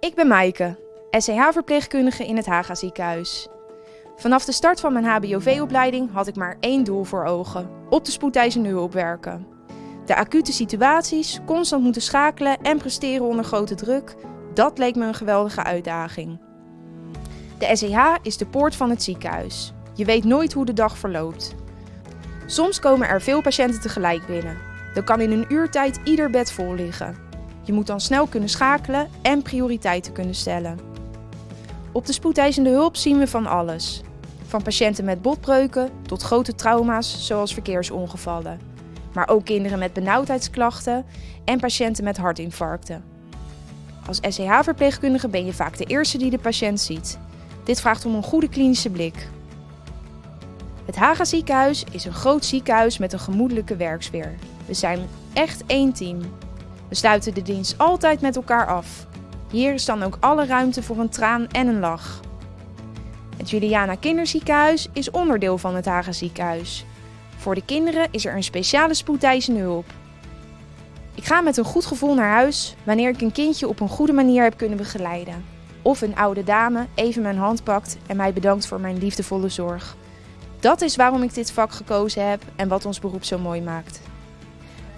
Ik ben Maaike, SCH-verpleegkundige in het Haga ziekenhuis. Vanaf de start van mijn HBOV-opleiding had ik maar één doel voor ogen: op de spoedeisende hulp werken. De acute situaties, constant moeten schakelen en presteren onder grote druk, dat leek me een geweldige uitdaging. De SCH is de poort van het ziekenhuis. Je weet nooit hoe de dag verloopt. Soms komen er veel patiënten tegelijk binnen. Dan kan in een uurtijd ieder bed vol liggen. Je moet dan snel kunnen schakelen en prioriteiten kunnen stellen. Op de spoedeisende hulp zien we van alles. Van patiënten met botbreuken tot grote trauma's zoals verkeersongevallen. Maar ook kinderen met benauwdheidsklachten en patiënten met hartinfarcten. Als SCH-verpleegkundige ben je vaak de eerste die de patiënt ziet. Dit vraagt om een goede klinische blik. Het Haga ziekenhuis is een groot ziekenhuis met een gemoedelijke werksfeer. We zijn echt één team. We sluiten de dienst altijd met elkaar af. Hier is dan ook alle ruimte voor een traan en een lach. Het Juliana Kinderziekenhuis is onderdeel van het Haga ziekenhuis. Voor de kinderen is er een speciale spoedeisende hulp. Ik ga met een goed gevoel naar huis wanneer ik een kindje op een goede manier heb kunnen begeleiden. Of een oude dame even mijn hand pakt en mij bedankt voor mijn liefdevolle zorg. Dat is waarom ik dit vak gekozen heb en wat ons beroep zo mooi maakt.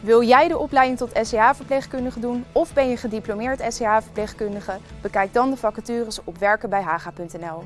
Wil jij de opleiding tot SCH-verpleegkundige doen of ben je gediplomeerd SCH-verpleegkundige? Bekijk dan de vacatures op werkenbijhaga.nl.